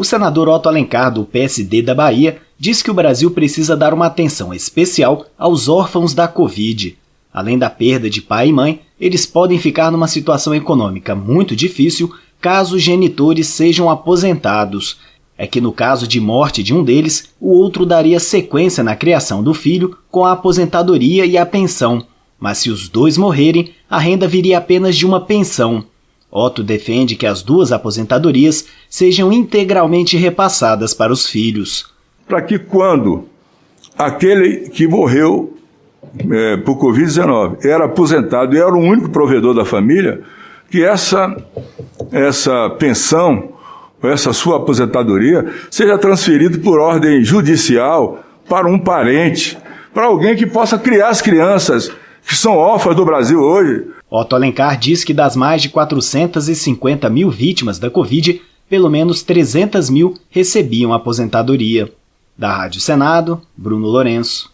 O senador Otto Alencar, do PSD da Bahia, diz que o Brasil precisa dar uma atenção especial aos órfãos da Covid. Além da perda de pai e mãe, eles podem ficar numa situação econômica muito difícil caso os genitores sejam aposentados. É que no caso de morte de um deles, o outro daria sequência na criação do filho com a aposentadoria e a pensão. Mas se os dois morrerem, a renda viria apenas de uma pensão. Otto defende que as duas aposentadorias sejam integralmente repassadas para os filhos. Para que quando aquele que morreu é, por Covid-19 era aposentado e era o único provedor da família, que essa, essa pensão, essa sua aposentadoria, seja transferida por ordem judicial para um parente, para alguém que possa criar as crianças que são órfãs do Brasil hoje. Otto Alencar diz que das mais de 450 mil vítimas da Covid, pelo menos 300 mil recebiam aposentadoria. Da Rádio Senado, Bruno Lourenço.